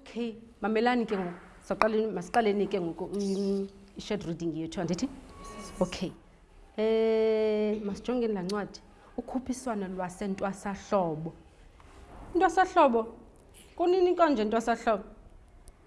okay mamelani ke ngoku saqaleni masiqaleni ke ngoku i-shed reading yethu andithi okay um masijongeni laa ncwadi ukhuphiswano lwasentwasahlobo intwasahlobo kunini konje intwasahlobo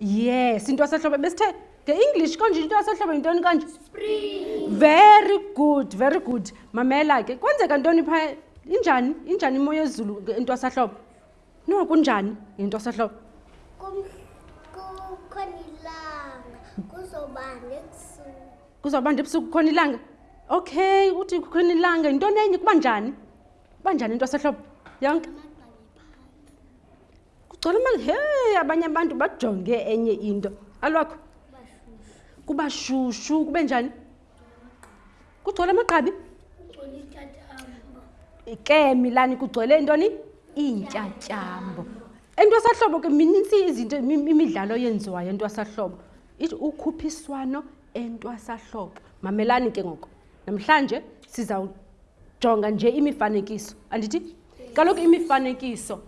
yes into yasehlobo besithe nge-english konje into yasehlobo yintoni kanje very good very good mamela ke kwenzeka ntoni pha injani injani imo yezulu into yasehlobo no kunjani into yasehlobo kuzobanda ebusuku kukhona ilanga okay uthi kukhona ilanga yintoni enye kuba njani kuba njani into yasehlobo yonke kugcwala amanzi he abanye abantu bajonge enye into alwakho kuba shushu kube njani kugcwala amagqabi ke milani kugcwele intoni iintyatyambo entwasahlobo ke minintsi izinto imidlalo yenziwayo entwasahlobo ithi ukhuphiswano entwasahlobo mamelani ke ngoko namhlanje sizawujonga nje imifanekiso andithi kaloku imifanekiso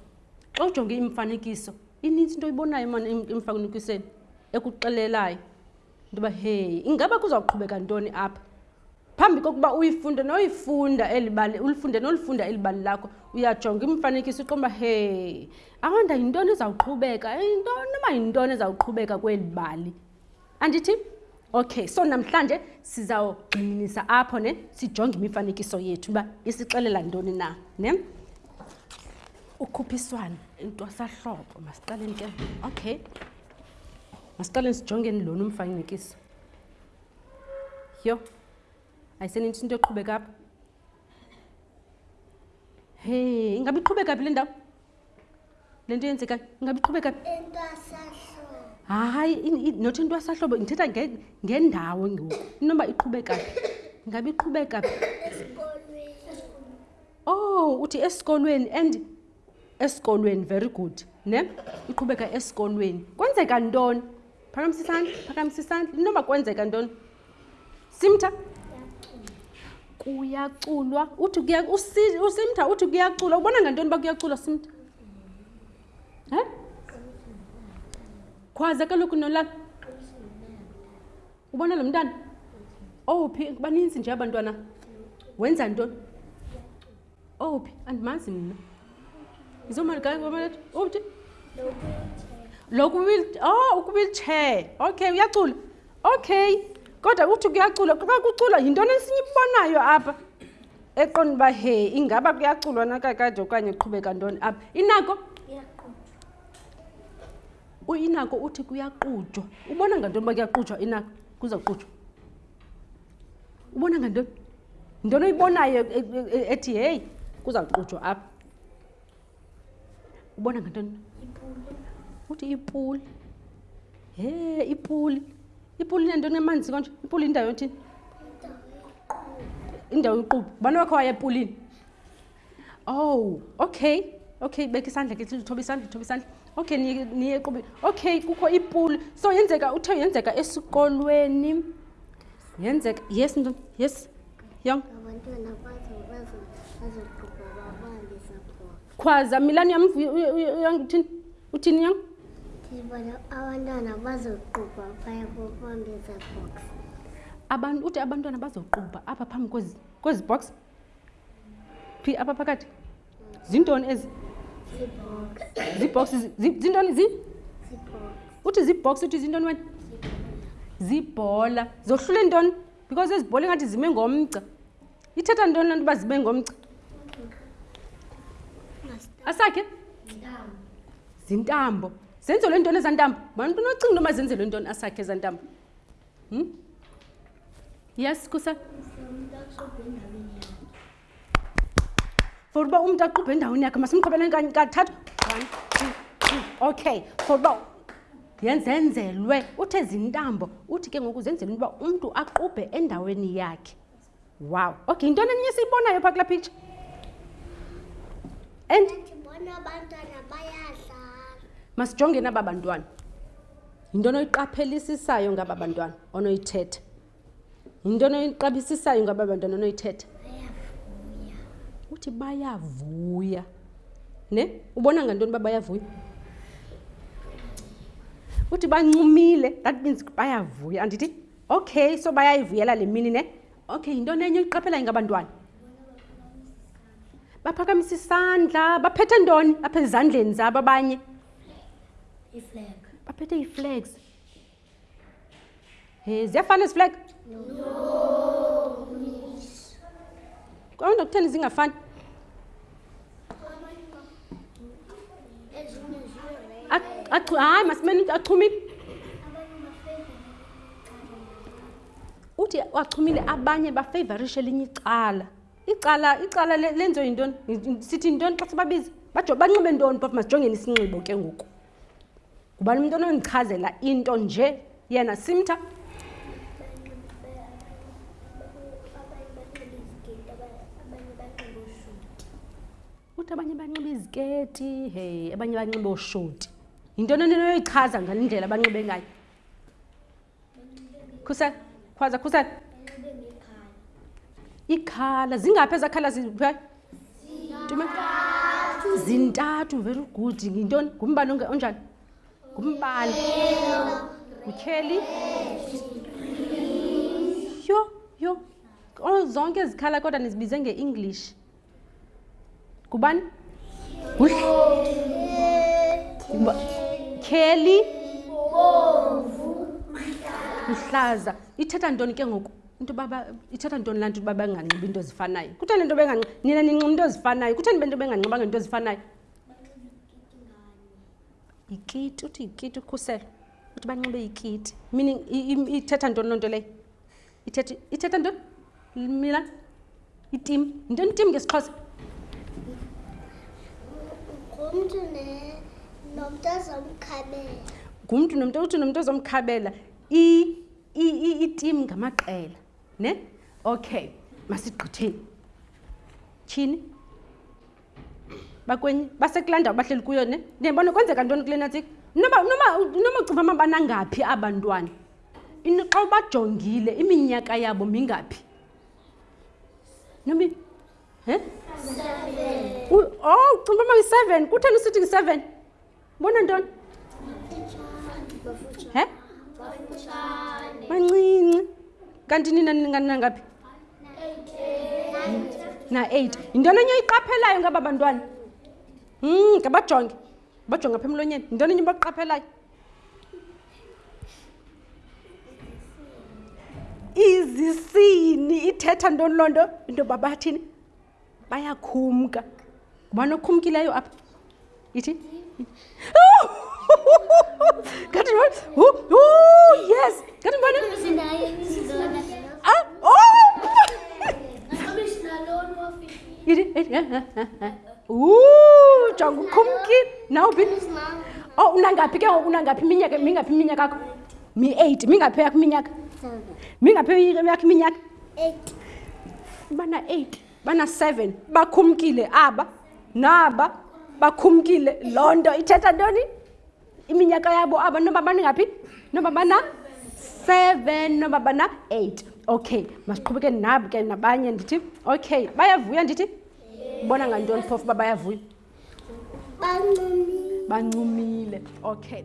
xa ujonge imifanekiso inintsi into oyibonayo mani emfanekisweni ekuxelelayo into yoba heyi ingaba kuzawuqhubeka ntoni apha phambi kokuba uyifunde noyifunda elibali ulifunde nolifunda elibali lakho uyajonga imifanekiso uqomba he awanda yintoni ezawuqhubeka yintoni uba yintoni ezawuqhubeka kweli bali andithi okay so namhlanje sizawugxininisa apho ne sijonge imifanekiso yethu uba isixelela ntoni na ne ukhuphiswano intwasahlobo masiqaleni ke okay masiqaleni sijongeni lona umfanekiso yho ayisenintsi into eqhubeka apha hey ingabe iqhubeka phi le ndawo le nto yenzekayo ingabe iqhubeka hayi nothi into yasahlobo ndithetha ngendawo ngoku inoba iqhubeka phi ingabe iqhubeka phi oh uthi esikolweni and esikolweni very good ne iqhubeka esikolweni kwenzeka ntoni phakamisa isandla phakamisa isandla inoba kwenzeka ntoni Simtha kuyaculwa uthi kuya usimtha uthi kuyaculwa ubona ngantoni uba kuyaculwa simtha um khwaze kaloku nolala ubona lo mntana owuphi baninzi nje abantwana wenza ntoni Owuphi? Andimazi mna. Izomali kayo ngomalethu. Uphi? Lokhu will oh ukuwheelchair. Okay, uyacula. Okay. Kodwa uthi kuyacula. Xa kucula yintoni esinibonayo apha? Eqonda uba he ingaba kuyaculwa na kakade okanye uqhubeka ntoni apha. Inako? Uyinako uthi kuyaqutshwa. Ubona ngantoni uba kuyaqutshwa inako? Kuza kuqutshwa. ubona ngantoni yintoni oyibonayo e, e, e, ethi heyi kuzawuqutshwa apha ubona ngantoni uthi ipuli he ipuli ipuli nentoni emanzi konje ipuli indawo yothini indawo yoquba ubani wakho waye epulini ow okay okay beka isandla ke thoba isandla thoba isandla okay niye equbeni okay kukho ipuli so yenzeka uthe yenzeka esikolweni yenzeka yes nto yes yong khwaza milani yam uthini uthini yong ndibona abantwana bazoqubha phaya bobambeza box abantu uthi abantwana bazoqubha apha phambi kwezi box phi apha phakathi zintoni ezi ziibhoksi zintoni zi uthi ziibhoksi uthi zintoni wena ziibhola zohlule ntoni because ezi bhola ingathi zime ngomgca ithetha ntoni loo nto uba zime ngomgca asakhe zintambo zenzelwe ntoni ezantambo mantu unocinga into mazenzelwe ntoni asakhe ezantambo Hmm? Yes, Kusa? For uba umntu aqubhe endaweni yakhe masimqhobeleni kanye kathathu. One, two, three. Okay. For uba yenzenzelwe uthi ezintambo uthi ke ngoku zenzelwe uba umntu aqubhe endaweni yakhe. wow okay yintoni enye siyibonayo phaa kulaa picture and ndibona abantwana bayadlala masijongeni aba bantwana yinto onoyiqaphelisisayo ngaba bantwana onoyithetha yinto onoyiqabisisayo ngaba bantwana onoyithetha uthi bayavuya ne ubona ngantoni uba bayavuya uthi bancumile that means bayavuya andithi Okay, so bayayivuyela le mini ne? Okay, yintoni enye uyiqaphelayo ngabantwana? Baphakamisa isandla, baphethe ntoni apha ezandleni zabo abanye? Iflag. Baphethe ii-flags. Hey, ziyafana ezi flag? No. Kwawona kutheni zingafani? hayi masimeni achumile uthi wachumile abanye bafavorishe elinye icala icala icala lenziwe yintoni sithi yintoni xa sibabiza bajo banxibe ntoni phofu masijongeni isinxibo ke ngoku ngubani umntu onondichazela into nje yena simtha uthi abanye banxiba iziketi hey abanye banxiba ooshoti yinto noninoyichaza ngale ndlela banxibe ngayo khusela khwaza khusela ikhala zingaphi ezakhala zintathu very good ngintoni ngumbala onjani ngumbala ngutyheli yho yho zonke ezikhala kodwa nizibize nge-english ngubani kheli uhlaza ithetha ntoni ke ngoku into baba ithetha ntoni laa nto uba benganxibi into ezifanayo kutheni into benganxibi nina ninxiba into ezifanayo kutheni bento benganxiba ngento ezifanayo yikiti uthi yikiti ukhuselo uthi banxibe ikiti meaning ithetha ntoni loo nto leyo ithetha ithetha ntoni mila itim yintoni itim ngesixhosa ngumntu nomntu azomkhabela ngumntu nomntu uthi nomntu ozomkhabela itim ngamaqela ne okay masigqitheni tyhini bakwenye basekulaa ndawo bahleli kuyo ne ndiyabona kwenzeka ntoni kule natsika nomacinga uba banangaphi aba ntwana xa ubajongile iminyaka yabo mingaphi nomi he o oh, cinga uba mayi-seven kutheni usithi ngi-seven Bona ntoni? He? Bancinci. Kanti nina ningangaphi? Na 8. Yintoni enye oyiqaphelayo ngaba bantwana? Hmm, ngabajonge. Bajonge apha emlonyeni. Yintoni enye bakuqaphelayo? Izisini ithetha ntoni loo nto? Into babathini? bayakhumka ngubani okhumkileyo apha ithi ngathi yes ngathi ngubani ah, oh! ithi jonga ukhumkile nawuphi o oh, unangaphi ke ngoku unangaphi iminyaka mingaphi iminyaka akho mi-eight mingaphi yakho iminyaka mingaphi yakho iminyaka bana-8 bana-7 bakhumkile aba naba bakhumkile loo nto ithetha ntoni iminyaka yabo aba noba baningaphi noba bana-7 noba bana-8 okay masiqhubeke nabo ke nabanye ndithi okay bayavuya ndithi bona ngantoni phofu uba bayavuya bancumile bancumile okay